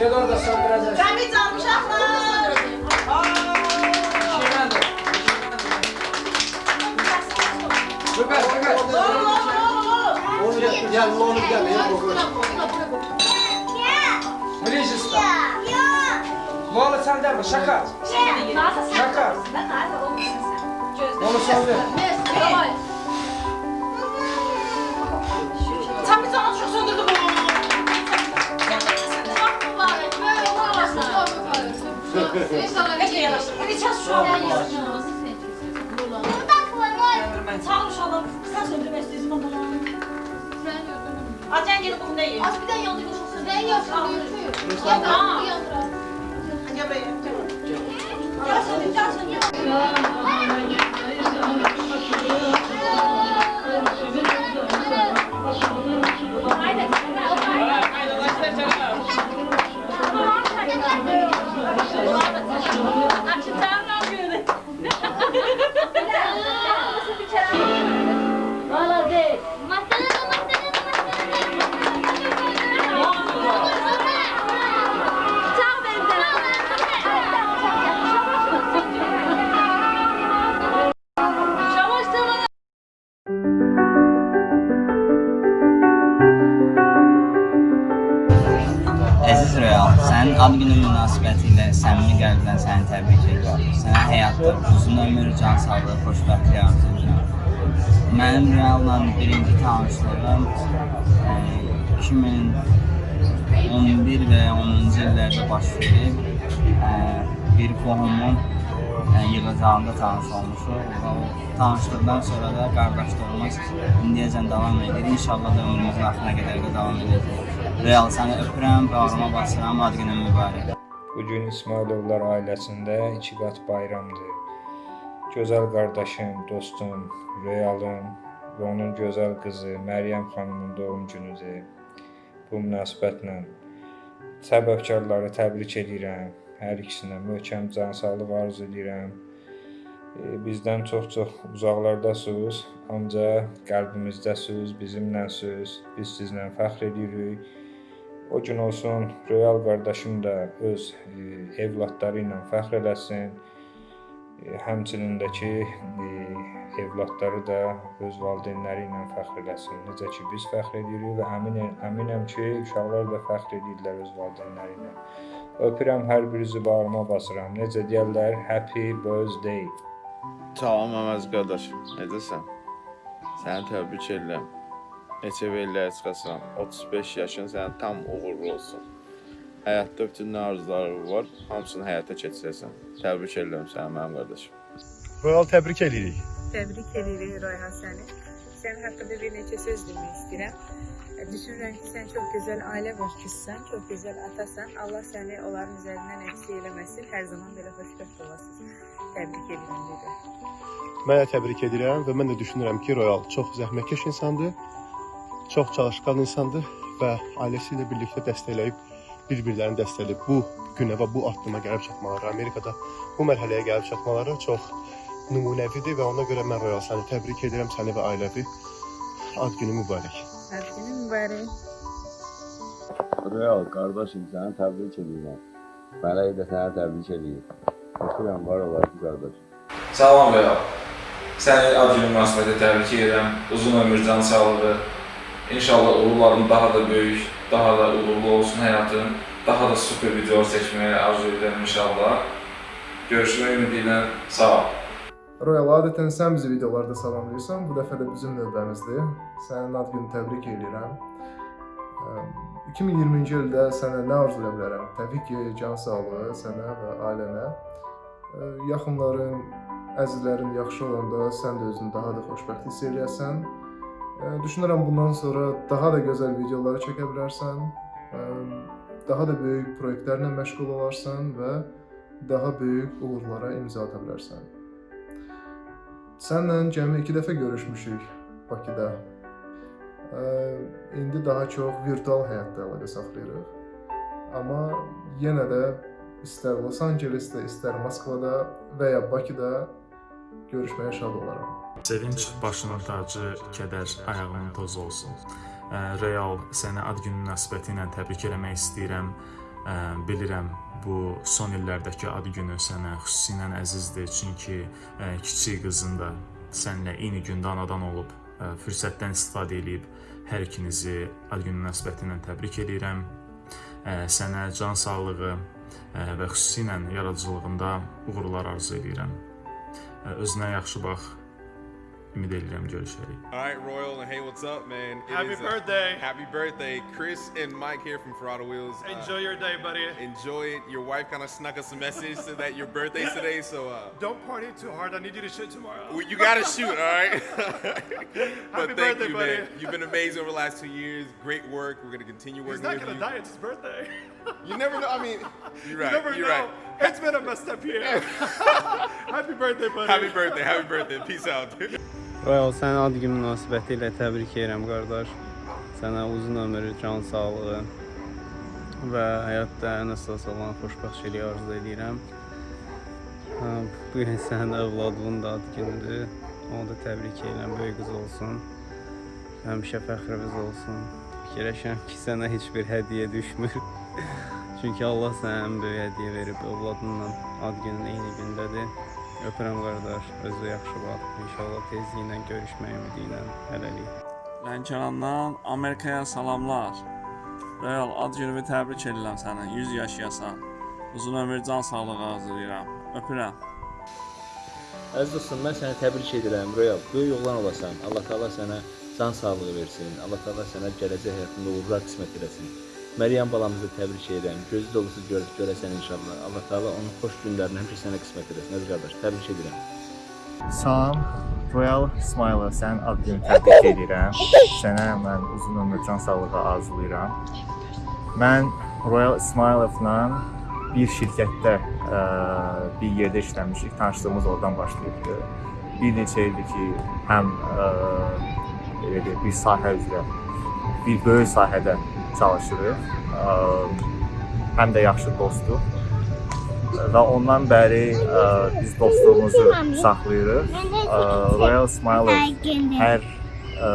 Gel orada söndüreceğiz. Cəmi can uşaqlar. Şeylerdir. Süper, süper. Onu gel, gel, onu gel, ya bu. Brejista. Mola sen de mi? Şaka. Şaka. Mola söndür. Cəmi can uşaq söndürdü bunu. Necə yanaşır? Neçə uşaq var? Sağ ol uşaqlar. Sən söndürmək istəyirsən bunu. Acən gelin bunu deyil. Gəl buraya. Gəl söndür, gəl söndür. Əziz e, 2011 və ya 10-cu illərdə baş verib. Bir qohumun yığıncağında tanış olmuşuq. O tanışlıqdan sonra da qardaşlığımız indiyəcən davam edir. İnşallah da ömrümüzün axırına qədər də davam edəcək. Real səni öpürəm, bağrıma basıram, ad günün mübarək. Bu gün İsmailovlar ailəsində iki qat bayramdır. Gözəl qardaşım, dostum, Realım və onun gözəl qızı Məryəm xanımın doğum günüdür. Bu münasibətlə səbəbkarları təbrik edirəm. Hər ikisinə möhkəm can sağlıq arzu edirəm. E, Bizdən çox-çox uzaqlardasınız, ancaq qəlbimizdəsiniz, bizimləsiniz. Biz sizlə fəxr edirik. O gün olsun Royal qardaşım da öz e, evladları ilə fəxr eləsin. Həmçinin də ki, evladları da öz valideynləri ilə fəxr eləsin. Necə ki biz fəxr edirik və əmin əminəm ki, uşaqlar da fəxr edirlər öz valideynləri ilə. Öpürəm hər birinizi bağrıma basıram. Necə deyirlər? Happy birthday. Salam Əməz qardaş, necəsən? Səni təbrik edirəm. Neçə vellərə çıxasan, 35 yaşın sənin tam uğurlu olsun. Həyatda bütün nə arzuların var, hamısını həyata keçirəsən. Təbrik edirəm səni mənim qardaşım. Royal təbrik edirik. Təbrik edirik Rayhan səni. Sənin haqqında bir neçə söz demək istəyirəm. E, Düşünürəm ki, sən çox gözəl ailə başçısısan, çox gözəl atasan. Allah səni onların üzərindən əksik eləməsin. Hər zaman belə xoşbəxt olasınız. Təbrik edirəm dedi. Mən də təbrik edirəm və mən də düşünürəm ki, Royal çox zəhmətkeş insandır, çox çalışqan insandır və ailəsi ilə birlikdə dəstəkləyib bir-birlərini dəstəkləyib bu günə və bu addıma gəlib çatmaları, Amerikada bu mərhələyə gəlib çatmaları çox nümunəvidir və ona görə mən Royal səni təbrik edirəm, səni və ailəvi ad günü mübarək. Ad günün mübarək. Real qardaşım səni təbrik edirəm. Mələk də səni təbrik edir. Öpürəm var olasın qardaşım. Salam Real. Səni ad günü münasibəti təbrik edirəm. Uzun ömür, can sağlığı. İnşallah uğurların daha da böyük, daha da uğurlu olsun həyatın. Daha da super videolar çəkməyi arzu edirəm inşallah. Görüşmək ümidi ilə sağ ol. Royal, adətən sən bizi videolarda salamlayırsan, bu dəfə də bizim növbəmizdir. Sənin ad günü təbrik edirəm. Əm, 2020-ci ildə sənə nə arzu edə bilərəm? Təbii ki, can sağlığı sənə və ailənə. Yaxınların, əzizlərin yaxşı olanda sən də özünü daha da xoşbəxt hiss eləyəsən. Düşünürəm bundan sonra daha da gözəl videolar çəkə bilərsən. Əm, Daha da böyük proyektlərlə məşğul olarsan və daha böyük uğurlara imza ata bilərsən. Sənlə cəmi 2 dəfə görüşmüşük Bakıda. Ə, İndi daha çox virtual həyatda əlaqə saxlayırıq. Amma yenə də istər Los Ancelesdə, istər Moskvada və ya Bakıda görüşməyə şad olaram. Sevinç başının tacı, kədər ayağının tozu olsun. Real səni ad günü münasibəti ilə təbrik eləmək istəyirəm. Bilirəm bu son illərdəki ad günü sənə xüsusilə əzizdir, çünki kiçik qızın da səninlə eyni gündə anadan olub, fürsətdən istifadə edib hər ikinizi ad günü münasibətilə təbrik edirəm. Ə, Sənə can sağlığı və xüsusilə yaradıcılığında uğurlar arzu edirəm. Özünə yaxşı bax. Ümid edirəm görüşərik. All right, Royal, and hey, what's up, man? It Happy is a- birthday. happy birthday. Chris and Mike here from Ferrado Wheels. Uh, Enjoy your day, buddy. Enjoy it. Your wife kind of snuck us a message so that your birthday's today, so uh, Don't party too hard. I need you to shoot tomorrow. well, you gotta shoot, all right? but Happy thank birthday, you, buddy. man. You've been amazing over the last two years. Great work. We're gonna continue working He's working not gonna you. die. It's his birthday. You never know. I mean, you're right. You never you're know. right. It's been a messed up year. Happy birthday, buddy. Happy birthday. Happy birthday. Peace out. Royal, səni ad günü münasibəti ilə təbrik edirəm qardaş. Sənə uzun ömür, can sağlığı və həyatda ən əsas olan xoşbəxtçiliyi arzu edirəm. Bu gün sənin övladının da ad günüdür. Onu da təbrik edirəm, böyük qız olsun. Həmişə fəxrimiz olsun. Fikirləşirəm ki, sənə heç bir hədiyyə düşmür. Çünki Allah sənə ən böyük hədiyyə verib, övladınla ad günün eyni gündədir. Öpürəm qardaş, özü yaxşı bax. İnşallah tezliklə görüşmək ümidi ilə hələlik. Lənkərandan Amerikaya salamlar. Real, ad günümü təbrik edirəm səni. 100 yaşayasan. Uzun ömür, can sağlığı arzulayıram. Öpürəm. Əziz dostum, mən səni təbrik edirəm. Royal, böyük oğlan olasan. Allah Taala sənə can sağlığı versin. Allah Taala sənə gələcək həyatında uğurlar qismət eləsin. Məryəm balamızı təbrik edirəm. Gözü dolusu gör görəsən inşallah. Allah Taala onun xoş günlərini həmişə sənə qismət eləsin. Əziz qardaş, təbrik edirəm. Salam, Royal Smile, sən ad günü təbrik edirəm. Sənə mən uzun ömür, can sağlığı arzulayıram. Mən Royal Ismailovla bir şirkətdə ə, bir yerdə işləmişik. Tanışlığımız oradan başlayıbdı. Bir neçə ildir ki, həm ə, belə deyək, bir sahə üzrə, bir böyük sahədə çalışırıq. Həm də yaxşı dostduq. Və ondan bəri ə, biz dostluğumuzu saxlayırıq. Ə, Royal Smile hər ə,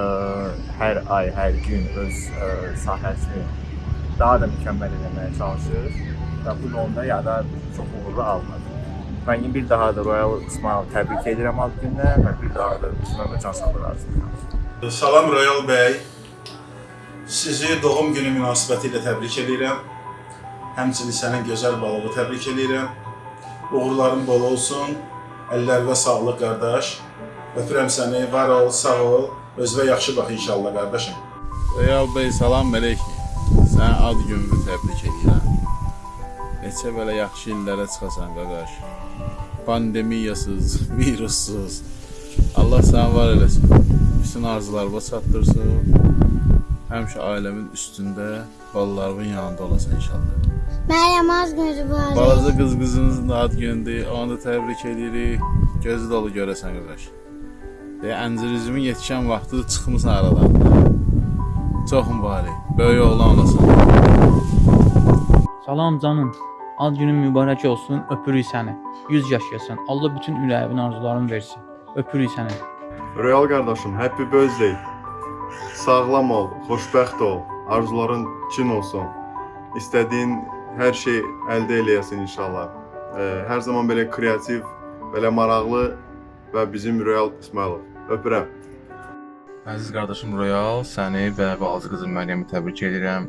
hər ay, hər gün öz ə, sahəsini daha da mükəmməl etməyə çalışır və bu yolda ya da çox uğurlu almadı. Mən bir daha da Royal Smile təbrik edirəm ad gününə və bir daha da ömür can sağlığı arzulayıram. Salam Royal bəy. Sizi doğum günü münasibəti ilə təbrik edirəm. Həmçinin sənin gözəl balığı təbrik edirəm. Uğurların bol olsun. Əllərdə sağlıq qardaş. Öpürəm səni. Var ol, sağ ol. Özünə yaxşı bax inşallah qardaşım. Royal bəy, salam əleykum. Sən ad gününü təbrik edirəm. Neçə belə yaxşı illərə çıxasan qardaş. Pandemiyasız, virussuz. Allah səni var eləsin. Bütün arzularına çatdırsın. Həmişə ailəmin üstündə, balalarımın yanında olasan inşallah. Məryəm az gözü var. Balaca qız qızımızın ad günüdür. Onu da təbrik edirik. Gözü dolu görəsən qardaş. Deyə əncirizimin yetişən vaxtı çıxmısan aradan. Çox mübarək. Böyük oğlan olasan. Salam canım. Ad günün mübarək olsun. Öpürük səni. 100 yaşayasan. Allah bütün ürəyinin arzularını versin. Öpürük səni. Royal qardaşım, happy birthday. Sağlam ol, xoşbəxt ol, arzuların cin olsun. İstədiyin hər şey əldə eləyəsən inşallah. Hər zaman belə kreativ, belə maraqlı və bizim Royal İsmailov. Öpürəm. Əziz qardaşım Royal, səni və balaca qızım Məryəmi təbrik edirəm.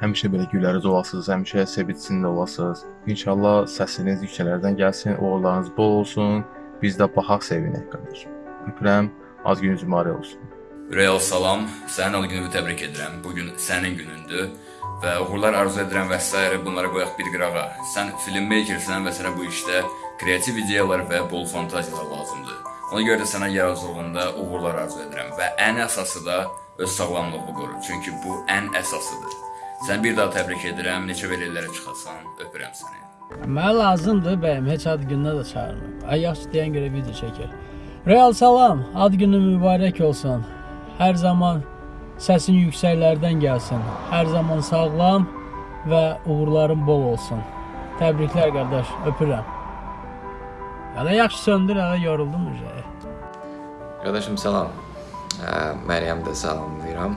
Həmişə belə gülərüz olasınız, həmişə sevincində olasınız. İnşallah səsiniz yüksələrdən gəlsin, uğurlarınız bol olsun. Biz də baxaq sevinək qardaşım. Öpürəm, az gününüz mübarək olsun. Real salam, sənin ad gününü təbrik edirəm. Bu gün sənin günündür və uğurlar arzu edirəm və s. bunlara qoyaq bir qırağa. Sən filmmakersən və sənə bu işdə kreativ ideyalar və bol fantaziyalar lazımdır. Ona görə də sənə yaradıcılığında uğurlar arzu edirəm və ən əsası da öz sağlamlığını qoru. Çünki bu ən əsasıdır. Sən bir daha təbrik edirəm. Neçə belə illərə çıxasan. Öpürəm səni. Mənə lazımdır bəyəm, heç ad gününə də çağırmır. Ay yaxşı deyən görə video çəkir. Real salam, ad günün mübarək olsun. Hər zaman səsin yüksəklərdən gəlsin. Hər zaman sağlam və uğurların bol olsun. Təbriklər qardaş, öpürəm. Hələ yaxşı söndür, hələ yoruldum üzə. Qardaşım salam. Məryəm də salamlayıram.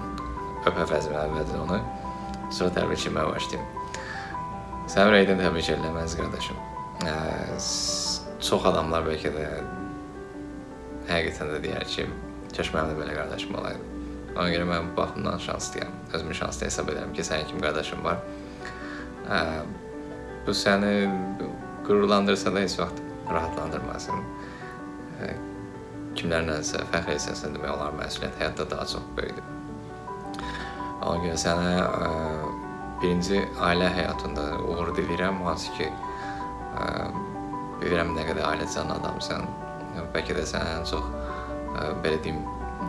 Öp əvəzimə əvvəldən onu. Sonra təbrik etməyə başlayım. Səni ürəkdən təbrik edirəm əziz qardaşım. Ə, çox adamlar bəlkə də həqiqətən də deyər ki, də belə qardaşım olaydı. Ona görə mən bu baxımdan şanslıyam. Özümü şanslı hesab edirəm ki, sənin kimi qardaşım var. Ə, bu səni qürurlandırsa da heç vaxt rahatlandırmasın. Ə, kimlərlənsə fəxr etsən demək olar məsuliyyət həyatda daha çox böyükdür. Ona görə sənə ə, birinci ailə həyatında uğur diləyirəm, hansı ki ə, bilirəm nə qədər ailəcan adamsan. Bəlkə də sən ən çox belə deyim,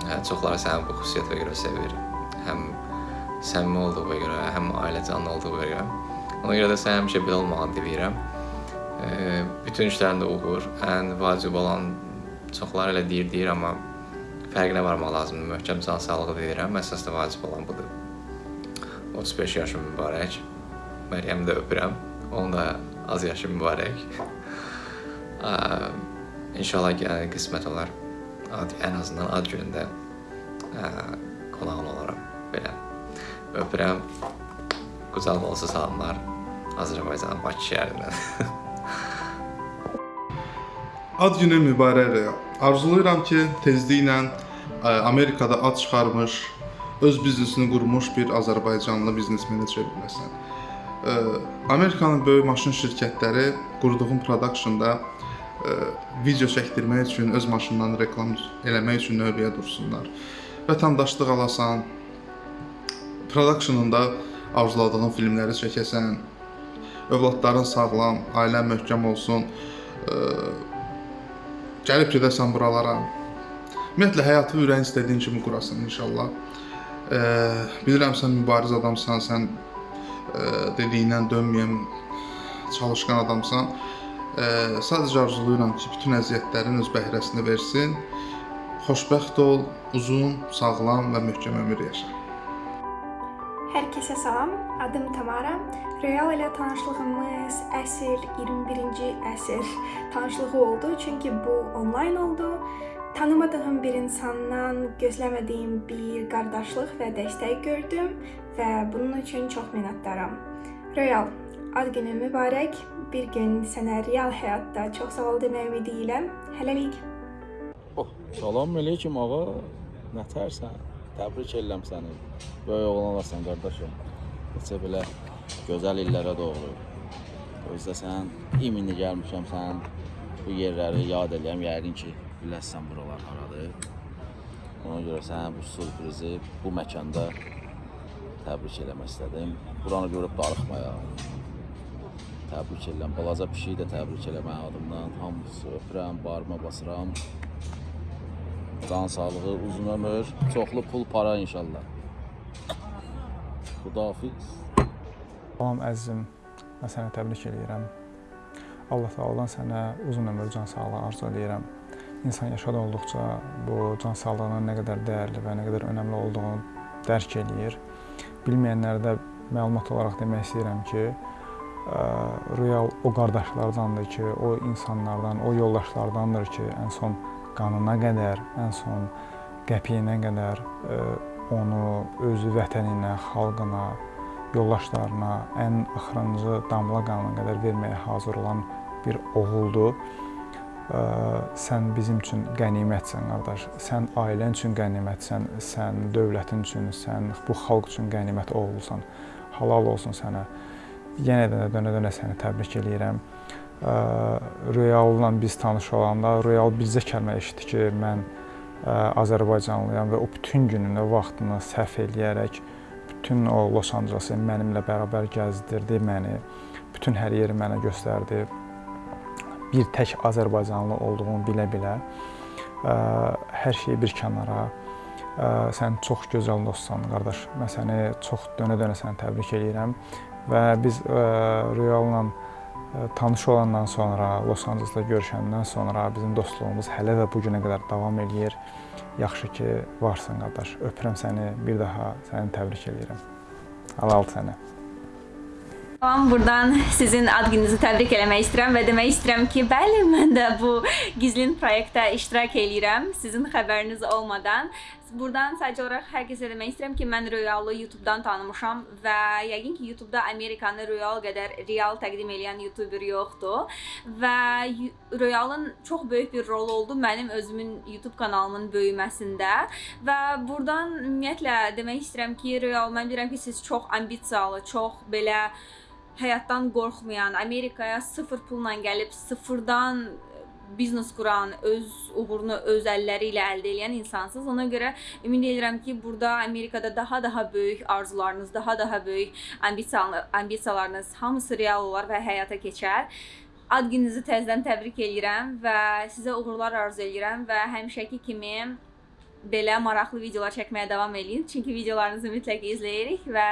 hə, çoxları səni bu xüsusiyyətə görə sevir. Həm səmimi olduğuna görə, həm ailəcan olduğuna görə. Ona görə də sən həmişə belə olmağını diləyirəm. Ə, bütün işlərində uğur, ən vacib olan çoxları elə deyir, deyir, amma fərqinə varmaq lazımdır. Möhkəm can sağlığı deyirəm, əsasda vacib olan budur. 35 yaşım mübarək. Məryəmi də öpürəm. Onun da az yaşı mübarək. İnşallah gələn qismət olar. Ad, ən azından ad günündə ə, qonağın olaram belə. Öpürəm. Qucaq dolusu salamlar Azərbaycanın Bakı şəhərindən. Ad günün mübarək. Arzulayıram ki, tezliklə ə, Amerikada ad çıxarmış, öz biznesini qurmuş bir Azərbaycanlı biznesmeni çevriləsən. Ə, Amerikanın böyük maşın şirkətləri qurduğun productionda video çəkdirmək üçün öz maşınlarını reklam eləmək üçün növbəyə dursunlar. Vətəndaşlıq alasan, productionunda arzuladığın filmləri çəkəsən, övladların sağlam, ailən möhkəm olsun. Ə, gəlib gedəsən buralara. Ümumiyyətlə həyatı ürəyin istədiyin kimi qurasan inşallah. E, bilirəm sən mübariz adamsan, sən e, dediyindən dönməyən çalışqan adamsan. E, sadəcə arzulayıram ki, bütün əziyyətlərin öz bəhrəsini versin. Xoşbəxt ol, uzun, sağlam və möhkəm ömür yaşa. Hər kəsə salam. Adım Tamara. Real ilə tanışlığımız əsr 21-ci əsr tanışlığı oldu, çünki bu onlayn oldu. Tanımadığım bir insandan gözləmədiyim bir qardaşlıq və dəstək gördüm və bunun üçün çox minnətdaram. Real, ad günün mübarək. Bir gün sənə real həyatda çox sağ ol demək ümidi ilə. Hələlik. Oh, salam əleykum ağa. Nətərsən? Təbrik edirəm səni. Böyük oğlan olasan qardaşım. Neçə belə gözəl illərə doğru. Özdə sən iminli gəlmişəm sən bu yerləri yad eləyəm. Yəqin ki, biləsən buralar haradır. Ona görə sənə bu sürprizi bu məkanda təbrik eləmək istədim. Buranı görüb darıxmaya. Təbrik edirəm. Balaca pişiyi də təbrik eləmək adımdan. Hamısı öpürəm, barıma basıram. Can sağlığı, uzun ömür, çoxlu pul, para inşallah. Xudafiz. Salam əzizim, mən səni təbrik edirəm. Allah Taala'dan sənə uzun ömür, can sağlığı arzu edirəm. İnsan yaşadı olduqca bu can sağlığının nə qədər dəyərli və nə qədər önəmli olduğunu dərk eləyir. Bilməyənlərə də məlumat olaraq demək istəyirəm ki, Real o qardaşlardandır ki, o insanlardan, o yoldaşlardandır ki, ən son qanına qədər, ən son qəpiyinə qədər onu özü vətəninə, xalqına, yoldaşlarına ən axırıncı damla qanına qədər verməyə hazır olan bir oğuldur. Sən bizim üçün qənimətsən, qardaş. Sən ailən üçün qənimətsən, sən dövlətin üçün, sən bu xalq üçün qənimət oğlusan. Halal olsun sənə. Yenə də dönə-dönə səni təbrik eləyirəm. Ə, Royalla biz tanış olanda Royal bizə kəlmə eşitdi ki, mən Azərbaycanlıyam və o bütün gününü, vaxtını sərf eləyərək bütün o Los Ancelesi mənimlə bərabər gəzdirdi məni. Bütün hər yeri mənə göstərdi. Bir tək Azərbaycanlı olduğumu bilə-bilə hər şeyi bir kənara sən çox gözəl dostsan, qardaş. Mən səni çox dönə-dönə səni təbrik eləyirəm və biz ə, Royalla ə, tanış olandan sonra, Los Ancelesdə görüşəndən sonra bizim dostluğumuz hələ də bu günə qədər davam eləyir. Yaxşı ki, varsan qardaş. Öpürəm səni, bir daha səni təbrik eləyirəm. Halal sənə. Salam, buradan sizin ad gününüzü təbrik eləmək istəyirəm və demək istəyirəm ki, bəli, mən də bu gizlin proyektdə iştirak eləyirəm sizin xəbəriniz olmadan Buradan sadəcə olaraq hər kəsə demək istəyirəm ki, mən Royalı YouTube-dan tanımışam və yəqin ki, YouTube-da Amerikanı Royal qədər real təqdim edən YouTuber yoxdur və Royalın çox böyük bir rolu oldu mənim özümün YouTube kanalımın böyüməsində və buradan ümumiyyətlə demək istəyirəm ki, Royal mən bilirəm ki, siz çox ambisiyalı, çox belə həyatdan qorxmayan, Amerikaya sıfır pulla gəlib sıfırdan biznes quran, öz uğurunu öz əlləri ilə əldə edən insansınız. Ona görə ümid edirəm ki, burada Amerikada daha daha böyük arzularınız, daha daha böyük ambisiyalarınız hamısı real olar və həyata keçər. Ad gününüzü təzədən təbrik edirəm və sizə uğurlar arzu edirəm və həmişəki kimi belə maraqlı videolar çəkməyə davam edin. Çünki videolarınızı mütləq izləyirik və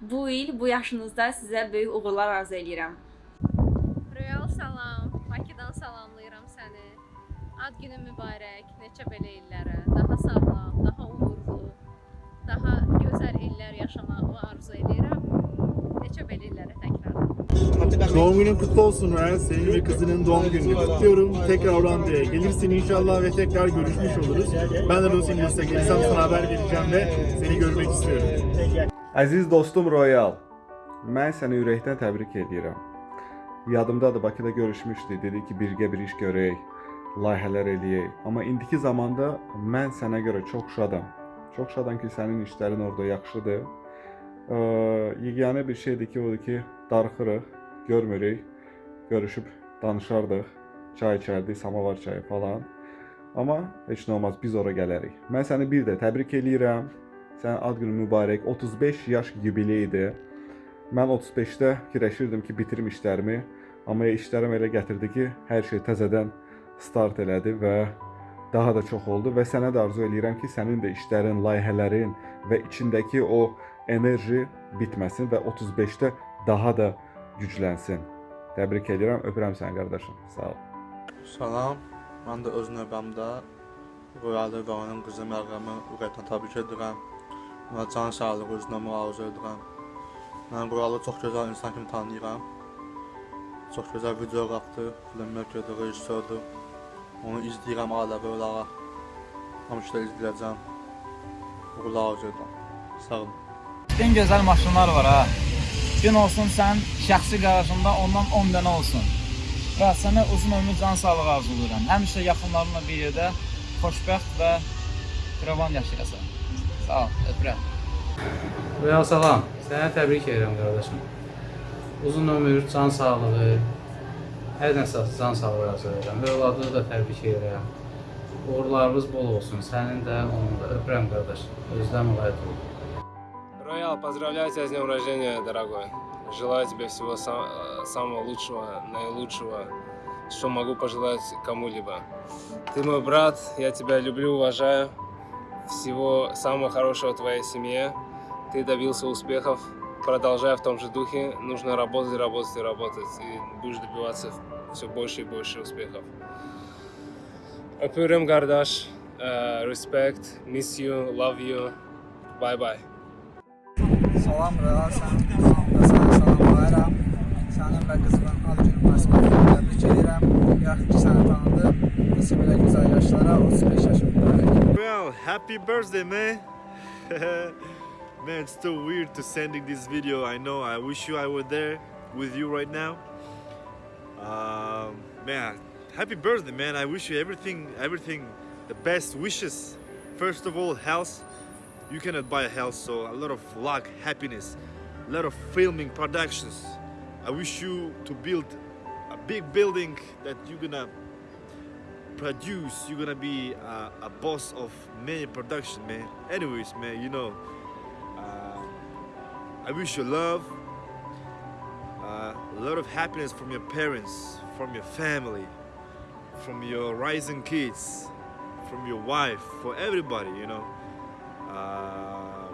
bu il bu yaşınızda sizə böyük uğurlar arzu edirəm. Royal salam. Ad günün mübarək, neçə belə illərə, daha sağlam, daha uğurlu, daha gözəl illər yaşamağı arzu edirəm. Neçə belə illərə təkrar. Doğum günün kutlu olsun Ryan. Senin ve kızının doğum gününü kutluyorum. Tekrar Hollanda'ya gelirsin inşallah ve tekrar görüşmüş oluruz. Ben de Los Angeles'a gelirsem sana haber vereceğim ve seni görmek istiyorum. Əziz dostum Royal, mən səni ürəkdən təbrik edirəm. Yadımdadır Bakıda görüşmüşdük, dedi ki, birgə bir iş görək, layihələr eləyək. Amma indiki zamanda mən sənə görə çox şadam. Çox şadam ki, sənin işlərin orada yaxşıdır. Ee, yeganə bir şeydir ki, odur ki, darıxırıq, görmürük, görüşüb danışardıq, çay içərdik, samavar çayı falan. Amma heç nə olmaz, biz ora gələrik. Mən səni bir də təbrik eləyirəm. Sənin ad günün mübarək. 35 yaş yubileydir. Mən 35-də fikirləşirdim ki, bitirim işlərimi, amma işlərim elə gətirdi ki, hər şey təzədən start elədi və daha da çox oldu və sənə də arzu eləyirəm ki, sənin də işlərin, layihələrin və içindəki o enerji bitməsin və 35-də daha da güclənsin. Təbrik edirəm, öpürəm səni qardaşım. Sağ ol. Salam, mən də öz növbəmdə Royalı və onun qızı Məryəmi ürəkdən təbrik edirəm. Ona can sağlığı, özünə arzu edirəm. Mən Royalı çox gözəl insan kimi tanıyıram. Çox gözəl videoqrafdır, filmmakerdir, rejissordur. Onu izləyirəm ailəvi olaraq. Də izləyəcəm. Uğurlar arzu edirəm. Sağ olun. En gözəl maşınlar var ha. Gün olsun sən şəxsi qarajında ondan 10 dənə olsun. Və sənə uzun ömür can sağlığı arzulayıram. Həmişə yaxınlarınla bir yerdə xoşbəxt və firavan yaşayasan. Sağ ol, öpürəm. Royal salam. Sənə təbrik edirəm qardaşım. Uzun ömür, can sağlığı, hər nəsə can sağlığı arzu edirəm. Övladını da təbrik edirəm. Uğurlarınız bol olsun. Sənin də, onun da. Öpürəm qardaş. Özdən mülayət ol. Роял, поздравляю тебя с днем рождения, дорогой. Желаю тебе всего сам- самого лучшего, наилучшего, что могу пожелать кому-либо. Ты мой брат, я тебя люблю, уважаю. Всего самого хорошего твоей семье. Ты добился успехов. Продолжай в том же духе. Нужно работать, работать и работать. И будешь добиваться все больше и больше успехов. Öpüyorum kardeş. Э, Respect, miss you, love you. Bye bye. Salam Real, sənin kanalında səni salamlayıram. Sənin və qızının ad günü münasibətilə təbrik edirəm. Yaxşı ki, səni tanıdım. Neçə belə gözəl yaşlara, 35 yaşımda. Well, happy birthday, man. Man, it's so weird to sending this video. I know. I wish you I were there with you right now. Um, man, happy birthday, man. I wish you everything, everything, the best wishes. First of all, health. You cannot buy a health, so a lot of luck, happiness, a lot of filming productions. I wish you to build a big building that you're gonna produce. You're gonna be a, a boss of many production, man. Anyways, man, you know, uh, I wish you love, uh, a lot of happiness from your parents, from your family, from your rising kids, from your wife, for everybody, you know. Uh,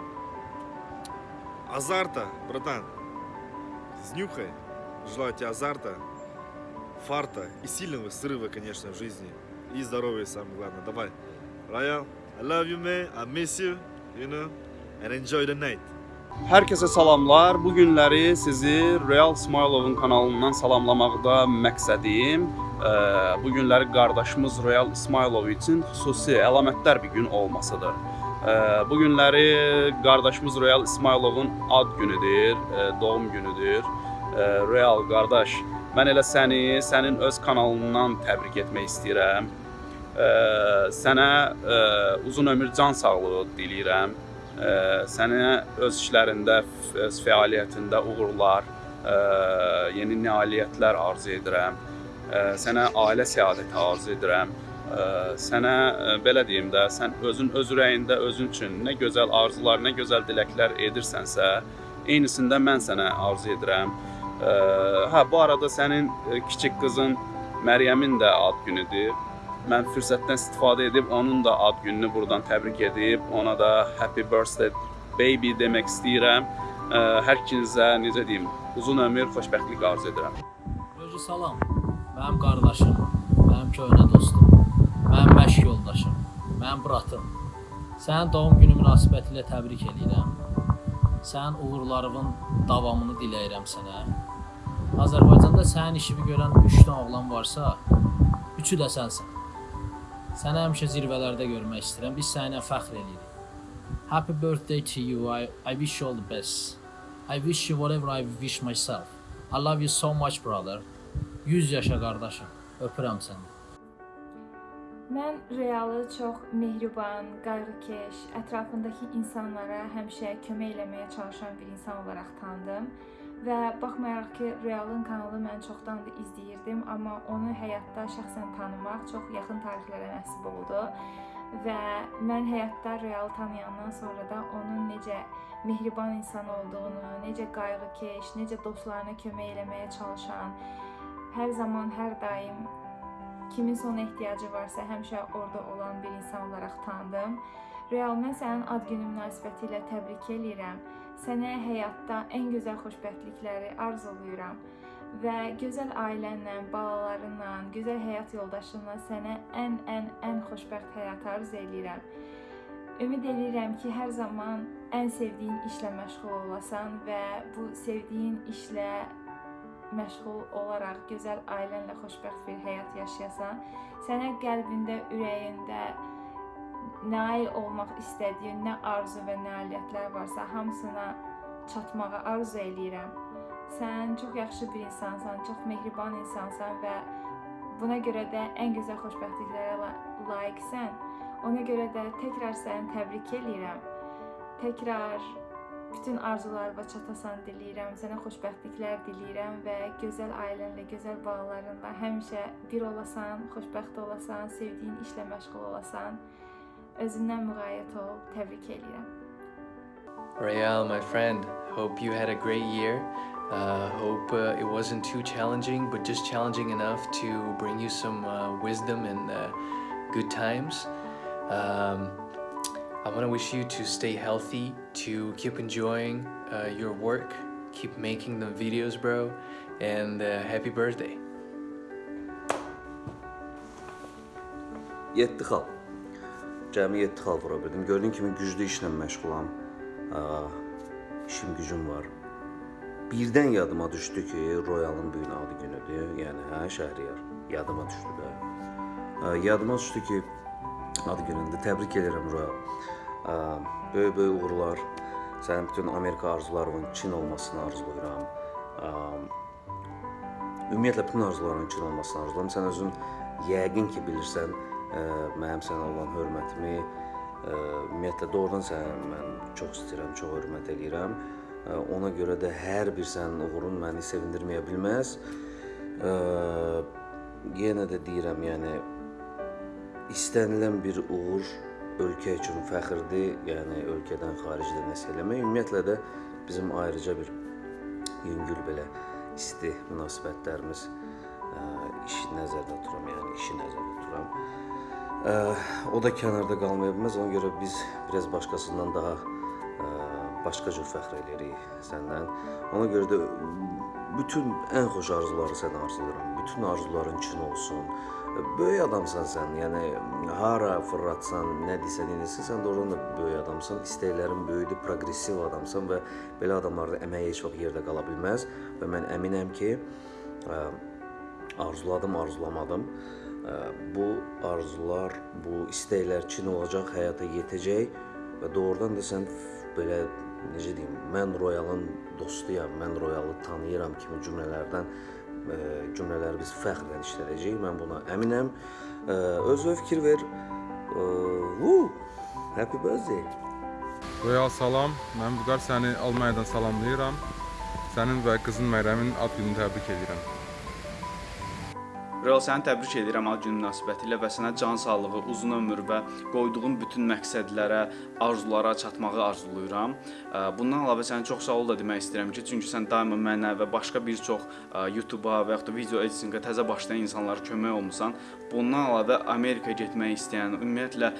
азарта, братан. Снюхай. Желаю тебе азарта, фарта и сильного срыва, конечно, в жизни. И здоровья, самое главное. Давай. Royal, I love you, man. I miss you, you know. And enjoy the night. Hər kəsə salamlar. Bu günləri sizi Real Smailovun kanalından salamlamaqda məqsədim ə, bu günləri qardaşımız Real İsmailov üçün xüsusi əlamətdar bir gün olmasıdır. Ə, Bu günləri qardaşımız Royal İsmayılovun ad günüdür, ə, doğum günüdür. Ə, Royal qardaş, mən elə səni sənin öz kanalından təbrik etmək istəyirəm. Sənə uzun ömür, can sağlığı diləyirəm. Sənə öz işlərində, öz fəaliyyətində uğurlar, ə, yeni nailiyyətlər arzu edirəm. Ə, Sənə ailə səadəti arzu edirəm. Ə, Sənə belə deyim də, sən özün öz ürəyində özün üçün nə gözəl arzular, nə gözəl diləklər edirsənsə, eynisində mən sənə arzu edirəm. Hə, bu arada sənin kiçik qızın Məryəmin də ad günüdür. Mən fürsətdən istifadə edib onun da ad gününü buradan təbrik edib, ona da happy birthday baby demək istəyirəm. Hər ikinizə necə deyim, uzun ömür, xoşbəxtlik arzu edirəm. Özü salam. Mənim qardaşım, mənim köhnə dostum, mənim məşq yoldaşım, mənim bratım. Sənin doğum günü münasibətilə təbrik edirəm. Sənin uğurlarının davamını diləyirəm sənə. Azərbaycanda sənin işini görən 3 dənə oğlan varsa, üçü də sənsən. Səni həmişə zirvələrdə görmək istəyirəm. Biz səninlə fəxr edirik. Happy birthday to you. I, I wish you all the best. I wish you whatever I wish myself. I love you so much brother. 100 yaşa qardaşım. Öpürəm səni. Mən Realı çox mehriban, qayğıkeş, ətrafındakı insanlara həmişə kömək eləməyə çalışan bir insan olaraq tanıdım və baxmayaraq ki, Realın kanalı mən çoxdandır izləyirdim, amma onu həyatda şəxsən tanımaq çox yaxın tarixlərə nəsib oldu və mən həyatda Realı tanıyandan sonra da onun necə mehriban insan olduğunu, necə qayğıkeş, necə dostlarına kömək eləməyə çalışan, hər zaman, hər daim kiminsə ona ehtiyacı varsa həmişə orada olan bir insan olaraq tanıdım. Real mən sənin ad günün münasibətilə təbrik eləyirəm. Sənə həyatda ən gözəl xoşbəxtlikləri arzulayıram və gözəl ailənlə, balalarınla, gözəl həyat yoldaşınla sənə ən ən ən xoşbəxt həyat arzu eləyirəm. Ümid edirəm ki, hər zaman ən sevdiyin işlə məşğul olasan və bu sevdiyin işlə məşğul olaraq gözəl ailənlə xoşbəxt bir həyat yaşayasan, sənə qəlbində, ürəyində nail olmaq istədiyin nə arzu və nailiyyətlər varsa, hamısına çatmağı arzu eləyirəm. Sən çox yaxşı bir insansan, çox mehriban insansan və buna görə də ən gözəl xoşbəxtliklərə la layiqsən. Ona görə də təkrar səni təbrik eləyirəm. Təkrar bütün arzularına çatasan diləyirəm. Sənə xoşbəxtliklər diləyirəm və gözəl ailənlə, gözəl balalarınla həmişə bir olasan, xoşbəxt olasan, sevdiyin işlə məşğul olasan. Özündən müğayət ol. Təbrik edirəm. Rael, my friend, hope you had a great year. Uh, hope uh, it wasn't too challenging, but just challenging enough to bring you some uh, wisdom and uh, good times. Um, I want to wish you to stay healthy, to keep enjoying uh, your work, keep making the videos, bro, and uh, happy birthday. 7 xal. Cəmi 7 xal vura bildim. Gördüyün kimi güclü işlə məşğulam. İşim gücüm var. Birdən yadıma düşdü ki, Royalın bu gün adı günüdür. Yəni hə, Şəhriyar. Yadıma düşdü də. Yadıma düşdü ki, ad günündür. Təbrik edirəm Royal. Aa, Böyük böyük uğurlar. Sənin bütün Amerika arzularının Çin olmasını arzulayıram. Ümumiyyətlə bütün arzularının Çin olmasını arzulayıram. Sən özün yəqin ki bilirsən mənim sənə olan hörmətimi, ə, ümumiyyətlə doğrudan səni mən çox istəyirəm, çox hörmət eləyirəm. Ə, Ona görə də hər bir sənin uğurun məni sevindirməyə bilməz. Ə, Yenə də deyirəm, yəni istənilən bir uğur ölkə üçün fəxrdir, yəni ölkədən xaricdə nəsə eləmək. Ümumiyyətlə də bizim ayrıca bir yüngül belə isti münasibətlərimiz ə, işi nəzərdə tuturam, yəni işi nəzərdə tuturam. O da kənarda qalmaya bilməz. Ona görə biz biraz başqasından daha ə, başqa cür fəxr eləyirik səndən. Ona görə də bütün ən xoş arzuları sənə arzulayıram. Bütün arzuların üçün olsun. Böyük adamsan sən. Yəni hara fırlatsan, nə desən, eləsən, sən doğrudan da böyük adamsan. İstəklərin böyükdür, proqressiv adamsan və belə adamlarda əmək heç vaxt yerdə qala bilməz və mən əminəm ki, ə, arzuladım, arzulamadım. Ə, Bu arzular, bu istəklər Çin olacaq, həyata yetəcək və doğrudan da sən belə necə deyim, mən Royalın dostuyam, mən Royalı tanıyıram kimi cümlələrdən e, cümlələri biz fəxrlə işlədəcəyik. Mən buna əminəm. E, özünə fikir ver. Woo, happy birthday. Royal salam, mən Vüqar səni Almaniyadan salamlayıram. Sənin və qızın Məryəmin ad gününü təbrik edirəm. Real səni təbrik edirəm ad günü münasibətilə və sənə can sağlığı, uzun ömür və qoyduğun bütün məqsədlərə, arzulara çatmağı arzulayıram. Bundan əlavə sənə çox sağ ol da demək istəyirəm ki, çünki sən daima mənə və başqa bir çox YouTube-a və yaxud da video editinqə təzə başlayan insanlara kömək olmusan. Bundan əlavə Amerikaya getmək istəyən, ümumiyyətlə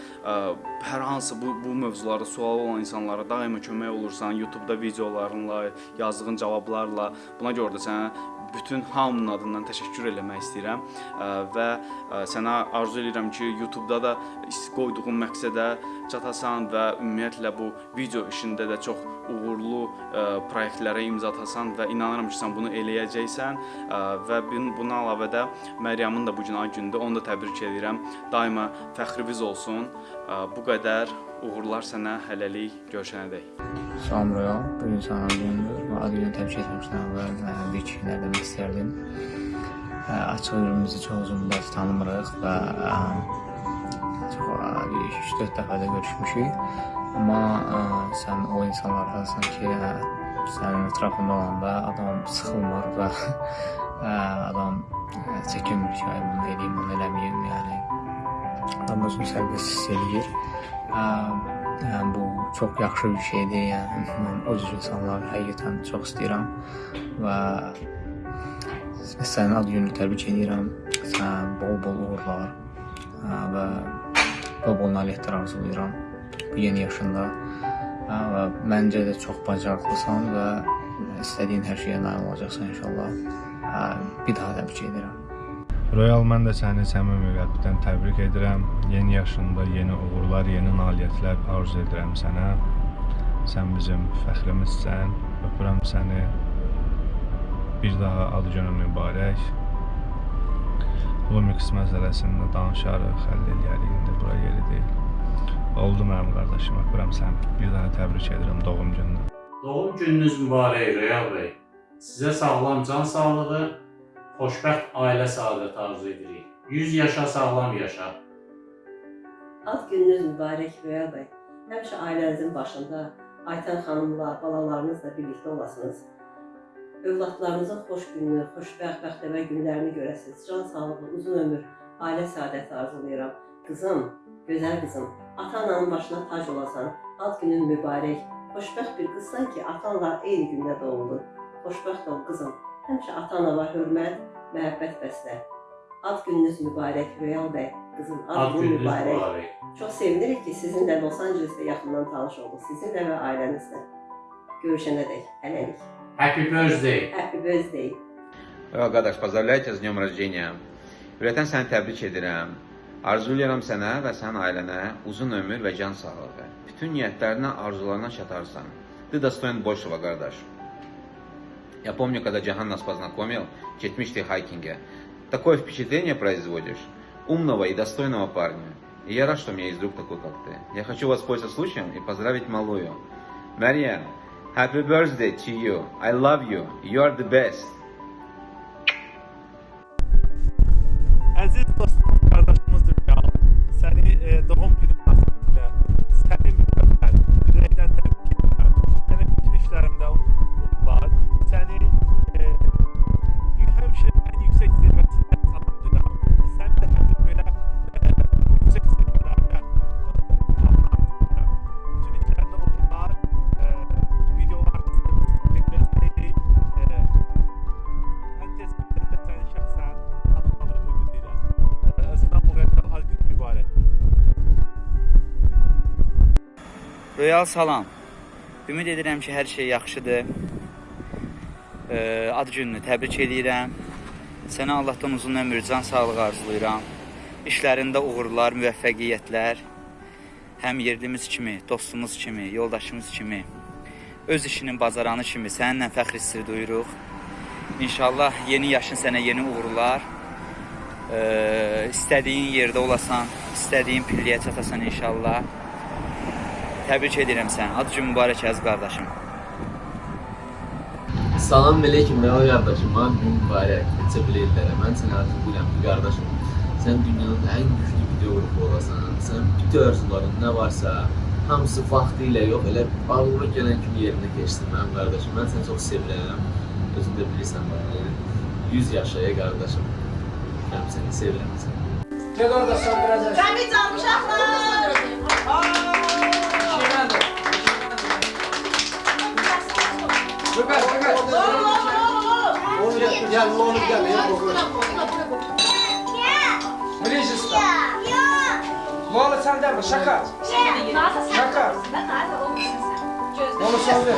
hər hansı bu bu mövzularda sual olan insanlara daima kömək olursan, YouTube-da videolarınla, yazdığın cavablarla. Buna görə də sənə bütün hamının adından təşəkkür eləmək istəyirəm və sənə arzu edirəm ki, YouTube-da da qoyduğun məqsədə çatasan və ümumiyyətlə bu video işində də çox uğurlu layihələrə imza atasan və inanıram ki, sən bunu eləyəcəksən və bun- buna əlavə də Məryəmin də bu gün ad günüdür. Onu da təbrik edirəm. Daima fəxrimiz olsun. Bu qədər uğurlar sənə hələlik görüşənədək. Salam Royal, bugün sana günüdür və ad günü təbrik etmişdən və mənə bir iki nə demək istərdim. Ə, Açıq ürümüzü çox uzun müddət tanımırıq və ə, çox ə, bir 3-4 dəfə də görüşmüşük. Amma ə, sən o insanlardansan ki, ə, sənin ətrafında olanda adam sıxılmır və ə, adam ə, çəkinmir ki, bunu edeyim, bunu eləməyim, yəni adam özünü sərbəst hiss eləyir. Yəni bu çox yaxşı bir şeydir. Yəni mən o cür insanları həqiqətən çox istəyirəm və sənin ad gününü təbrik edirəm. Sənə bol-bol uğurlar və bol-bol nailiyyətlər arzulayıram bu yeni yaşında. Və məncə də çox bacarıqlısan və istədiyin hər şeyə nail olacaqsan inşallah. Bir daha təbrik edirəm. Royal mən də səni səmimi qəlbdən təbrik edirəm. Yeni yaşında yeni uğurlar, yeni nailiyyətlər arzu edirəm sənə. Sən bizim fəxrimizsən. Öpürəm səni. Bir daha ad günün mübarək. Lumix məsələsində danışarıq, həll eləyərik. İndi bura yeri deyil. Oldu mənim qardaşım, öpürəm səni. Bir daha təbrik edirəm doğum gününü. Doğum gününüz mübarək Real bəy. Sizə sağlam can sağlığı, xoşbəxt ailə səadəti arzu edirik. 100 yaşa, sağlam yaşa. Ad gününüz mübarək Röya bəy. Həmişə ailənizin başında Aytən xanımla, balalarınızla birlikdə olasınız. Övladlarınızın xoş gününü, xoşbəxt bəxtəvər günlərini görəsiniz. Can sağlığı, uzun ömür, ailə səadəti arzulayıram. Qızım, gözəl qızım, ata-ananın başına tac olasan. Ad günün mübarək. Xoşbəxt bir qızsan ki, atanla eyni gündə doğuldun. Xoşbəxt ol qızım. Həmişə ata-anava hörmət, məhəbbət bəslə. Ad gününüz mübarək Röya bəy. Qızım, ad, Ad günün gününüz mübarək. mübarək. Çox sevinirik ki, sizinlə Los Angelesdə yaxından tanış olduq. Sizinlə və ailənizlə. Görüşənədək. Hələlik. Happy birthday. Happy birthday. Qardaş, поздравляйте с днем рождения. Ürəkdən səni təbrik edirəm. Arzulayıram sənə və sənin ailənə uzun ömür və can sağlığı. Bütün niyyətlərinə, arzularına çatarsan. Ты достоин большего, Гардаш. Я помню, когда Джахан нас познакомил, четмишь ты хайкинге. Такое впечатление производишь. Умного и достойного парня. И я рад, что у меня есть друг такой, как ты. Я хочу воспользоваться случаем и поздравить малую. Мария, happy birthday to you. I love you. You are the best. Əziz dostum, qardaşımız Rüyal, səni e, doğum Royal salam. Ümid edirəm ki, hər şey yaxşıdır. Ad gününü təbrik edirəm. Sənə Allahdan uzun ömür, can sağlığı arzulayıram. İşlərində uğurlar, müvəffəqiyyətlər. Həm yerlimiz kimi, dostumuz kimi, yoldaşımız kimi, öz işinin bacaranı kimi səninlə fəxr hissi duyuruq. İnşallah yeni yaşın sənə yeni uğurlar. Ə, istədiyin yerdə olasan, istədiyin pilləyə çatasan inşallah. Təbrik edirəm səni. Ad günün mübarək əziz qardaşım. Salam aleyküm Rəva qardaşım, ad gün mübarək. Neçə biletlərə. Mən səni arzulayıram ki, qardaşım. Sən dünyanın ən güclü videoqrupu olasan. Sən bütün arzuların nə varsa, hamısı vaxtı ilə yox, elə ağlıma gələn kimi yerinə keçsin mənim qardaşım. Mən səni çox sevirəm. Özün də bilirsən bunu. 100 yaşaya qardaşım. Mən səni sevirəm səni. Gel orada söndüreceğiz. Ben bir tane Gökhan, Gökhan. Onu gel, gel, onu gel. Gel, Brижеста. Lola sen de mi? Şaka. Şaka. Onu söyle.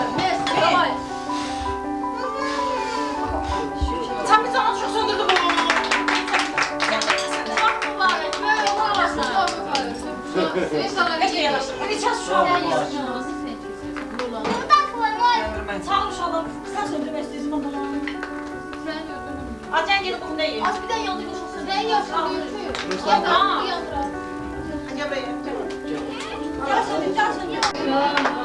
Sen bir tane çok söndürdün bunu. Çok mübarek. Böyle olamazsın. Hadi yanaştır. Hadi çaz şu An. Sağ ol inşallah. Sen söndürme istiyorsun ama. Acen gelip bunu değil. Az bir de yandı koşulsun. Ben yaşam yürütüyor. Ya tamam. Gel buraya. Gel söndür, gel söndür.